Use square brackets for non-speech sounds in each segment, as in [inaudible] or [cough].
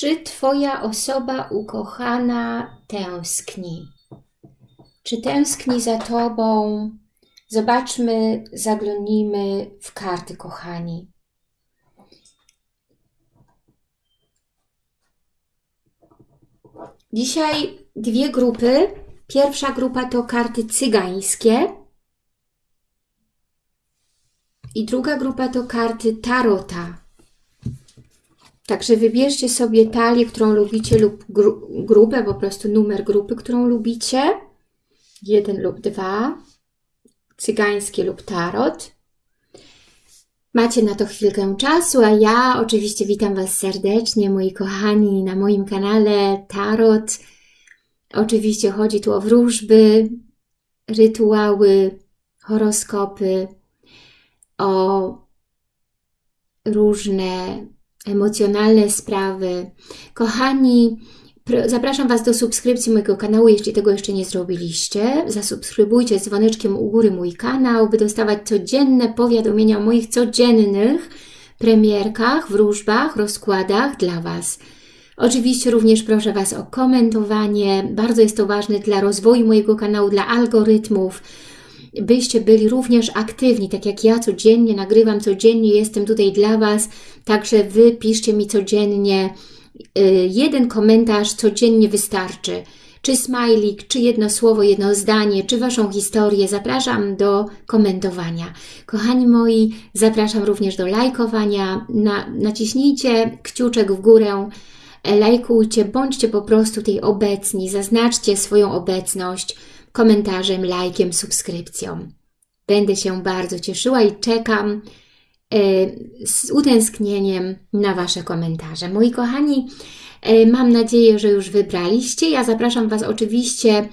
Czy Twoja osoba ukochana tęskni? Czy tęskni za Tobą? Zobaczmy, zaglądnijmy w karty, kochani. Dzisiaj dwie grupy. Pierwsza grupa to karty cygańskie i druga grupa to karty tarota. Także wybierzcie sobie talię, którą lubicie lub gru grupę, po prostu numer grupy, którą lubicie. Jeden lub dwa. Cygańskie lub tarot. Macie na to chwilkę czasu, a ja oczywiście witam Was serdecznie, moi kochani, na moim kanale Tarot. Oczywiście chodzi tu o wróżby, rytuały, horoskopy, o różne emocjonalne sprawy. Kochani, zapraszam Was do subskrypcji mojego kanału, jeśli tego jeszcze nie zrobiliście. Zasubskrybujcie dzwoneczkiem u góry mój kanał, by dostawać codzienne powiadomienia o moich codziennych premierkach, wróżbach, rozkładach dla Was. Oczywiście również proszę Was o komentowanie, bardzo jest to ważne dla rozwoju mojego kanału, dla algorytmów, byście byli również aktywni, tak jak ja codziennie nagrywam, codziennie jestem tutaj dla Was, także Wy piszcie mi codziennie, y, jeden komentarz codziennie wystarczy, czy smajlik, czy jedno słowo, jedno zdanie, czy Waszą historię, zapraszam do komentowania. Kochani moi, zapraszam również do lajkowania, Na, naciśnijcie kciuczek w górę, e, lajkujcie, bądźcie po prostu tej obecni, zaznaczcie swoją obecność, komentarzem, lajkiem, subskrypcją. Będę się bardzo cieszyła i czekam e, z utęsknieniem na Wasze komentarze. Moi kochani, e, mam nadzieję, że już wybraliście. Ja zapraszam Was oczywiście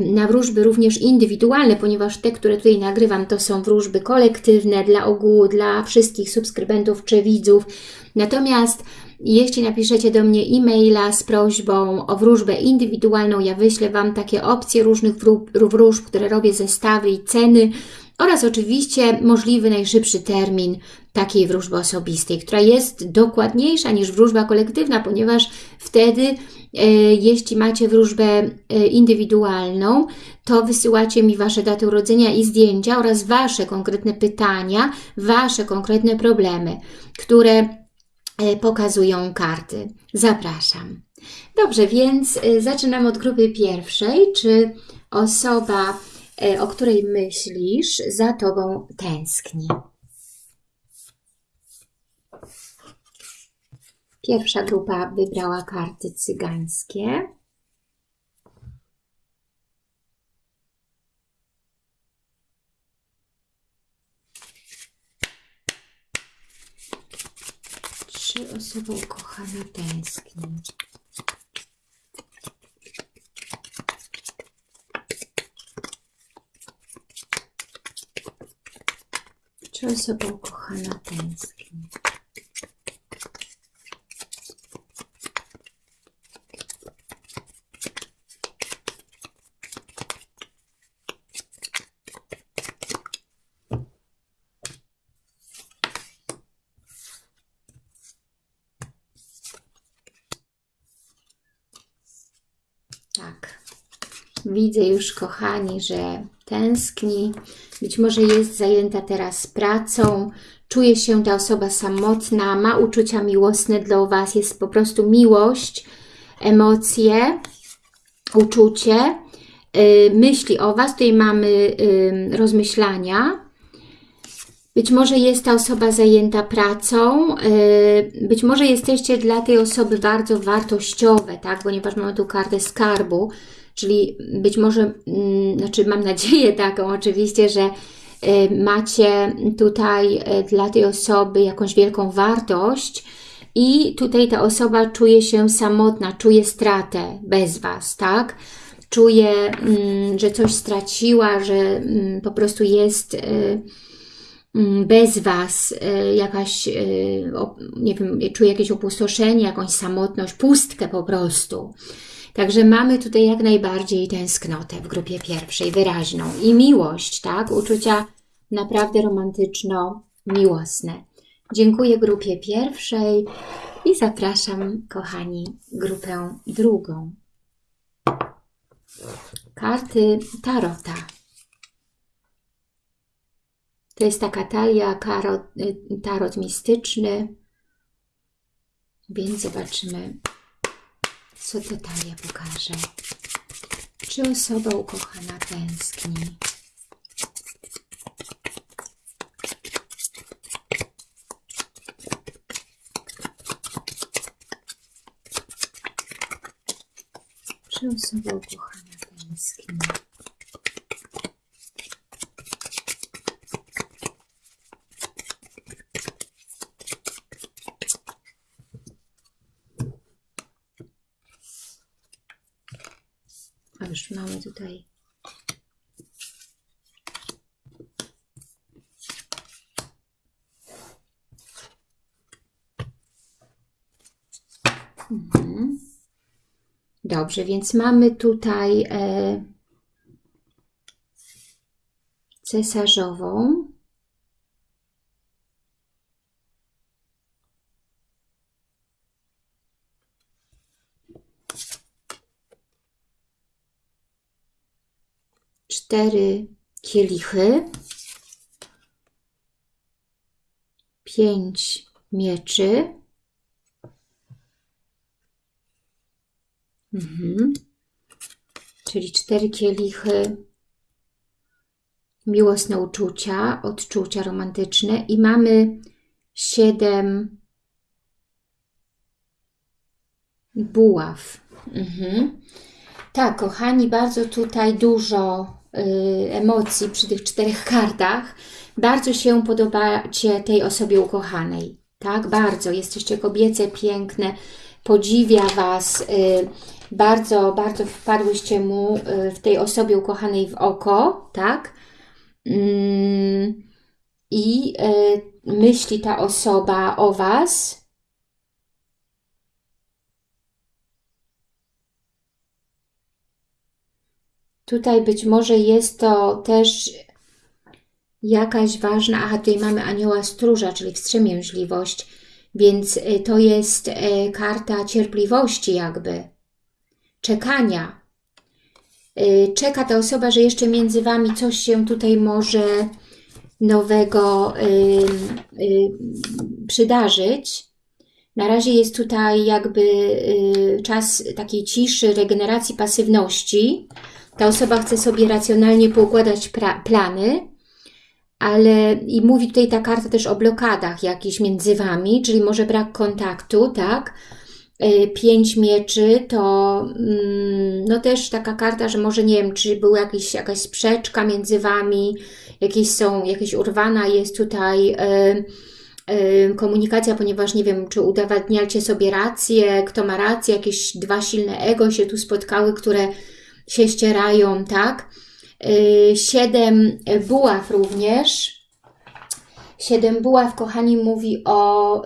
na wróżby również indywidualne, ponieważ te, które tutaj nagrywam, to są wróżby kolektywne dla ogółu, dla wszystkich subskrybentów czy widzów. Natomiast jeśli napiszecie do mnie e-maila z prośbą o wróżbę indywidualną, ja wyślę Wam takie opcje różnych wróżb, które robię, zestawy i ceny oraz oczywiście możliwy najszybszy termin takiej wróżby osobistej, która jest dokładniejsza niż wróżba kolektywna, ponieważ wtedy, e, jeśli macie wróżbę e, indywidualną, to wysyłacie mi Wasze daty urodzenia i zdjęcia oraz Wasze konkretne pytania, Wasze konkretne problemy, które E, pokazują karty. Zapraszam. Dobrze, więc zaczynam od grupy pierwszej. Czy osoba, o której myślisz, za Tobą tęskni? Pierwsza grupa wybrała karty cygańskie. Czy osoba ukochana tęskni? Osoba ukochana tęskni? Widzę już, kochani, że tęskni. Być może jest zajęta teraz pracą. Czuje się ta osoba samotna, ma uczucia miłosne dla Was. Jest po prostu miłość, emocje, uczucie, yy, myśli o Was. Tutaj mamy yy, rozmyślania. Być może jest ta osoba zajęta pracą, yy, być może jesteście dla tej osoby bardzo wartościowe, tak? ponieważ mamy tu kartę skarbu, Czyli być może, mm, znaczy mam nadzieję [laughs] taką oczywiście, że y, macie tutaj y, dla tej osoby jakąś wielką wartość i tutaj ta osoba czuje się samotna, czuje stratę bez Was, tak? Czuje, mm, że coś straciła, że mm, po prostu jest y, bez Was jakaś, nie wiem, czuje jakieś opustoszenie, jakąś samotność, pustkę po prostu. Także mamy tutaj jak najbardziej tęsknotę w grupie pierwszej, wyraźną. I miłość, tak? Uczucia naprawdę romantyczno-miłosne. Dziękuję grupie pierwszej. I zapraszam, kochani, grupę drugą. Karty Tarota. To jest taka talia karot, y, tarot mistyczny, więc zobaczymy, co ta talia pokaże. Czy osoba ukochana tęskni? Czy osoba ukochana tęskni? Już mamy tutaj Mhm. Dobrze, więc mamy tutaj e, cesarzową. Cztery kielichy. Pięć mieczy. Mhm. Czyli cztery kielichy, miłosne uczucia, odczucia romantyczne i mamy siedem buław. Mhm. Tak, kochani, bardzo tutaj dużo emocji przy tych czterech kartach. Bardzo się podobacie tej osobie ukochanej. Tak, bardzo. Jesteście kobiece, piękne, podziwia Was. Y, bardzo, bardzo wpadłyście mu y, w tej osobie ukochanej w oko, tak? Mm, I y, myśli ta osoba o Was. Tutaj być może jest to też jakaś ważna, aha, tutaj mamy anioła stróża, czyli wstrzemięźliwość, więc to jest karta cierpliwości jakby czekania. Y, czeka ta osoba, że jeszcze między Wami coś się tutaj może nowego y, y, przydarzyć. Na razie jest tutaj jakby czas takiej ciszy, regeneracji, pasywności. Ta osoba chce sobie racjonalnie poukładać plany, ale i mówi tutaj ta karta też o blokadach jakichś między Wami, czyli może brak kontaktu, tak? Y, pięć mieczy to mm, no też taka karta, że może nie wiem, czy była jakiś, jakaś sprzeczka między Wami, jakieś są, jakieś urwana jest tutaj y, y, komunikacja, ponieważ nie wiem, czy udowadniacie sobie rację, kto ma rację, jakieś dwa silne ego się tu spotkały, które się ścierają, tak? Siedem buław również. Siedem buław, kochani, mówi o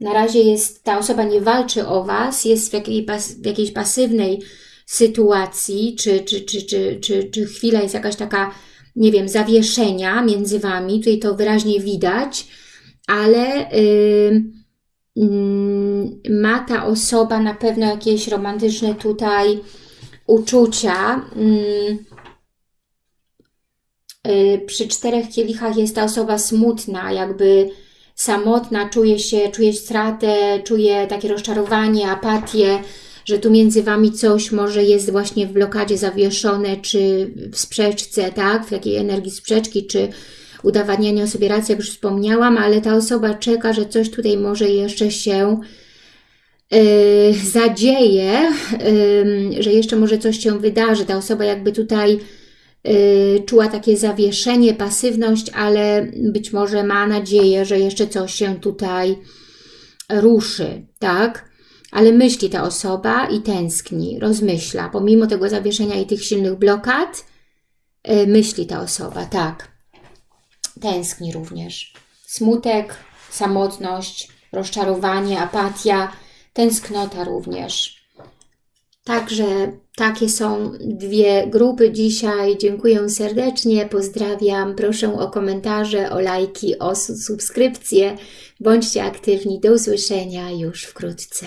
na razie jest, ta osoba nie walczy o Was, jest w, jakiej, w jakiejś pasywnej sytuacji, czy, czy, czy, czy, czy, czy chwila jest jakaś taka, nie wiem, zawieszenia między Wami, tutaj to wyraźnie widać, ale yy, ma ta osoba na pewno jakieś romantyczne tutaj uczucia. Yy, przy czterech kielichach jest ta osoba smutna, jakby samotna, czuje się, czuje stratę, czuje takie rozczarowanie, apatię, że tu między Wami coś może jest właśnie w blokadzie zawieszone, czy w sprzeczce, tak, w jakiej energii sprzeczki, czy udowadniania sobie racji, jak już wspomniałam, ale ta osoba czeka, że coś tutaj może jeszcze się yy, zadzieje, yy, że jeszcze może coś się wydarzy. Ta osoba jakby tutaj Y, czuła takie zawieszenie, pasywność, ale być może ma nadzieję, że jeszcze coś się tutaj ruszy, tak? Ale myśli ta osoba i tęskni, rozmyśla. Pomimo tego zawieszenia i tych silnych blokad, y, myśli ta osoba, tak. Tęskni również. Smutek, samotność, rozczarowanie, apatia, tęsknota również. Także takie są dwie grupy dzisiaj. Dziękuję serdecznie, pozdrawiam. Proszę o komentarze, o lajki, o subskrypcje. Bądźcie aktywni. Do usłyszenia już wkrótce.